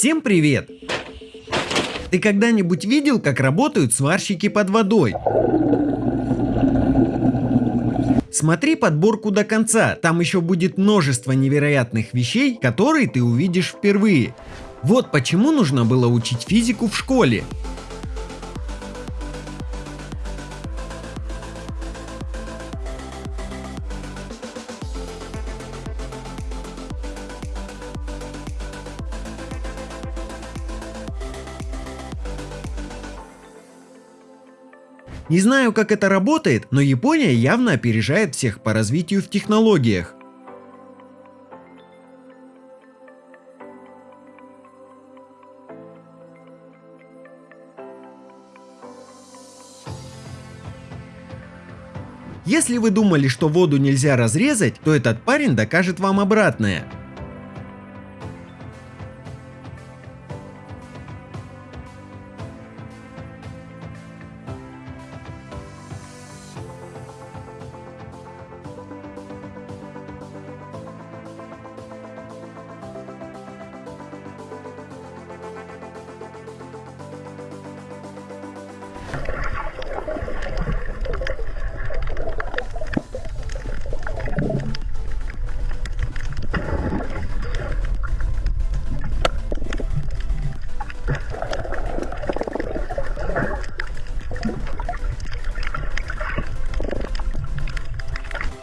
Всем привет! Ты когда-нибудь видел, как работают сварщики под водой? Смотри подборку до конца, там еще будет множество невероятных вещей, которые ты увидишь впервые. Вот почему нужно было учить физику в школе. Не знаю, как это работает, но Япония явно опережает всех по развитию в технологиях. Если вы думали, что воду нельзя разрезать, то этот парень докажет вам обратное.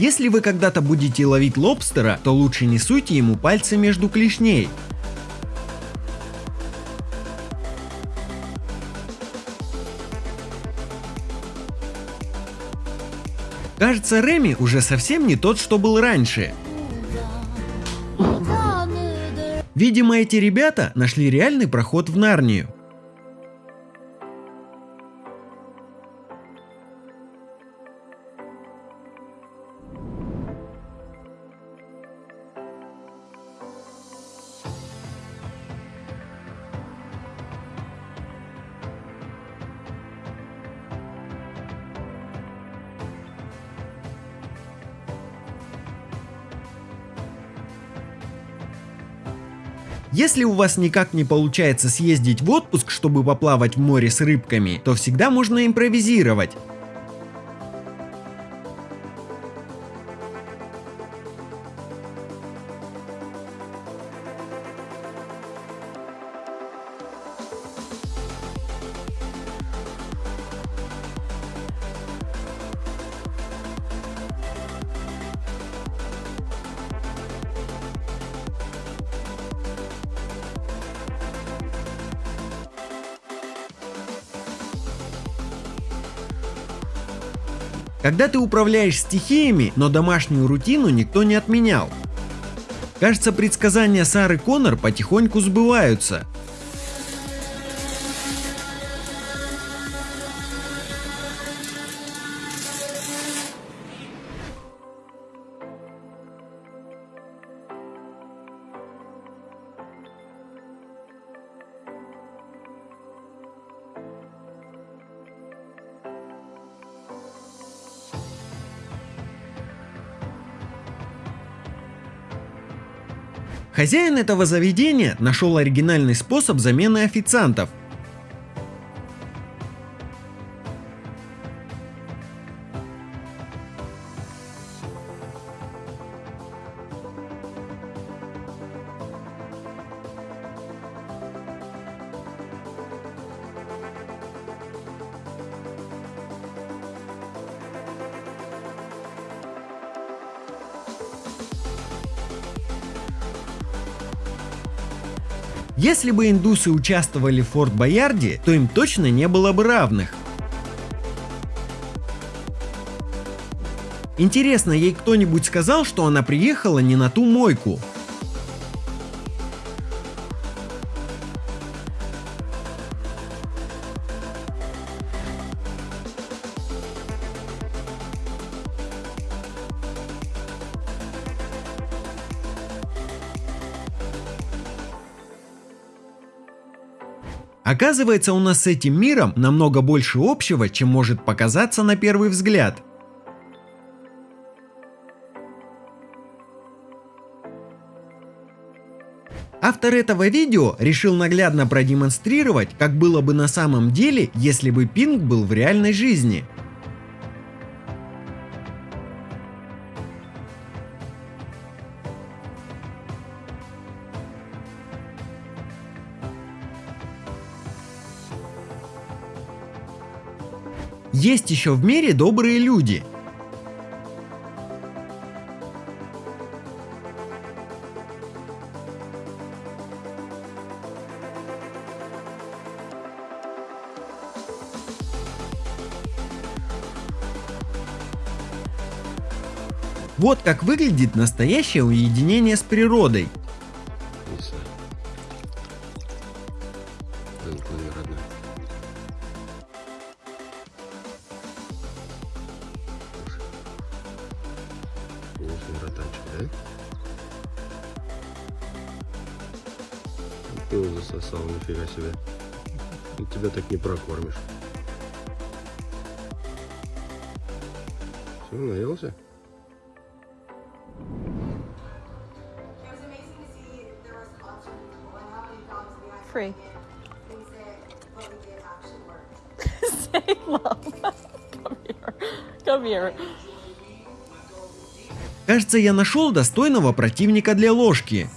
Если вы когда-то будете ловить лобстера, то лучше не суйте ему пальцы между клешней. Кажется, Реми уже совсем не тот, что был раньше. Видимо, эти ребята нашли реальный проход в Нарнию. Если у вас никак не получается съездить в отпуск, чтобы поплавать в море с рыбками, то всегда можно импровизировать. Когда ты управляешь стихиями, но домашнюю рутину никто не отменял. Кажется, предсказания Сары Коннор потихоньку сбываются. Хозяин этого заведения нашел оригинальный способ замены официантов. Если бы индусы участвовали в Форт Боярде, то им точно не было бы равных. Интересно, ей кто-нибудь сказал, что она приехала не на ту мойку? Оказывается, у нас с этим миром намного больше общего, чем может показаться на первый взгляд. Автор этого видео решил наглядно продемонстрировать, как было бы на самом деле, если бы пинг был в реальной жизни. Есть еще в мире добрые люди. Вот как выглядит настоящее уединение с природой. Ты его засосал, нифига себе. И тебя так не прокормишь. Все, наелся? Free. Say love. Come here. Come here. Кажется, я нашел достойного противника для ложки.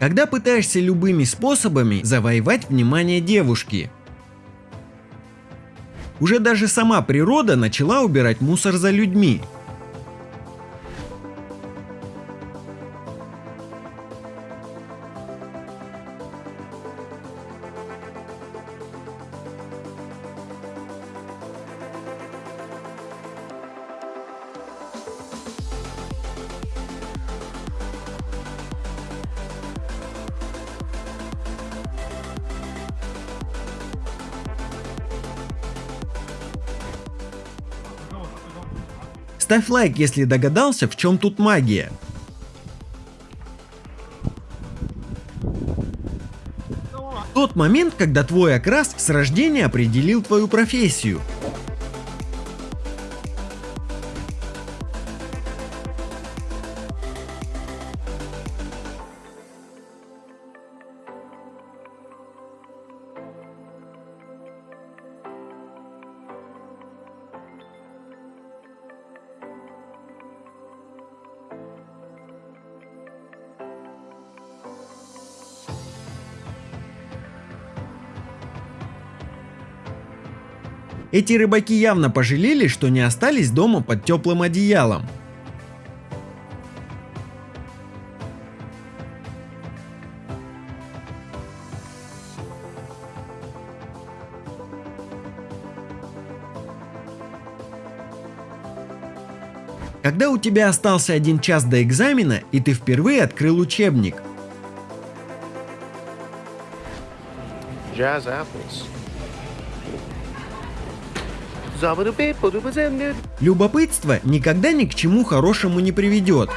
Когда пытаешься любыми способами завоевать внимание девушки. Уже даже сама природа начала убирать мусор за людьми. Ставь лайк, если догадался, в чем тут магия. Тот момент, когда твой окрас с рождения определил твою профессию. Эти рыбаки явно пожалели, что не остались дома под теплым одеялом. Когда у тебя остался один час до экзамена и ты впервые открыл учебник, Jazz apples. Любопытство никогда ни к чему хорошему не приведет.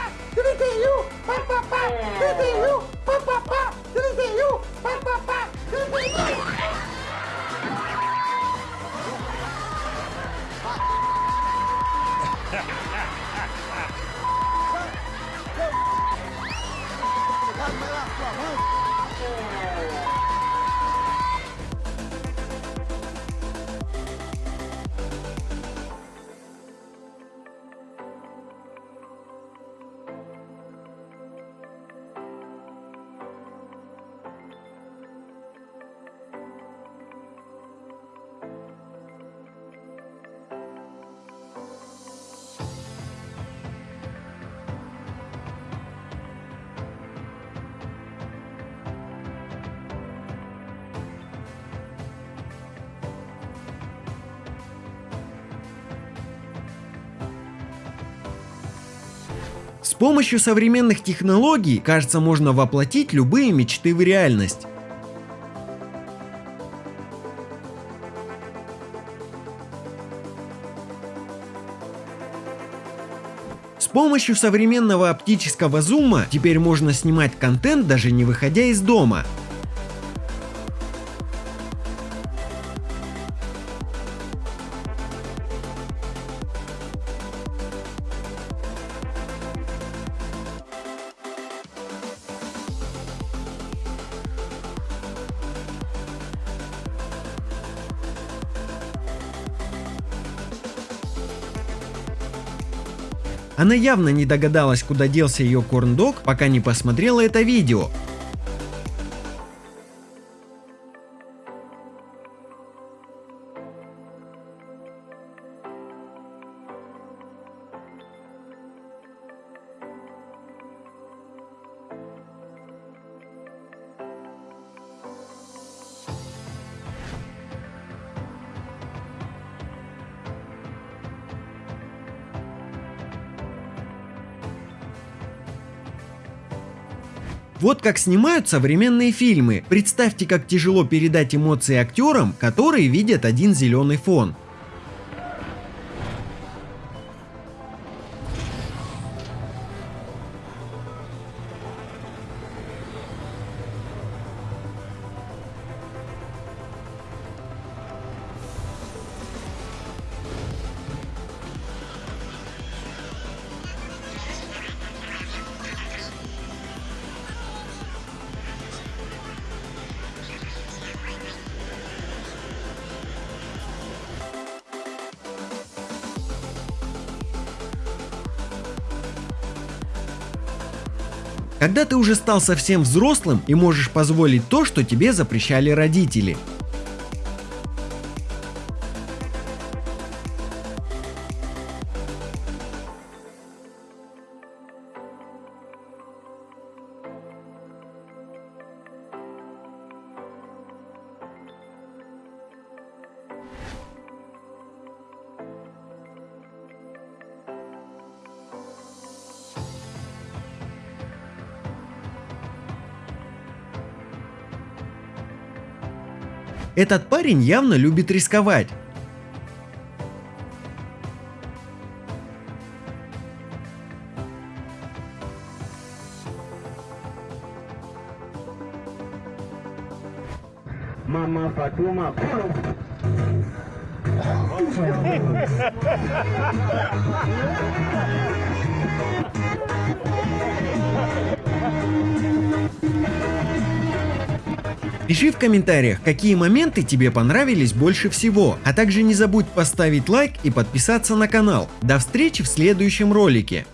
С помощью современных технологий, кажется, можно воплотить любые мечты в реальность. С помощью современного оптического зума теперь можно снимать контент даже не выходя из дома. Она явно не догадалась, куда делся ее корндог, пока не посмотрела это видео. Вот как снимают современные фильмы. Представьте, как тяжело передать эмоции актерам, которые видят один зеленый фон. Когда ты уже стал совсем взрослым и можешь позволить то, что тебе запрещали родители. Этот парень явно любит рисковать. Mama Fatuma. Пиши в комментариях, какие моменты тебе понравились больше всего, а также не забудь поставить лайк и подписаться на канал. До встречи в следующем ролике.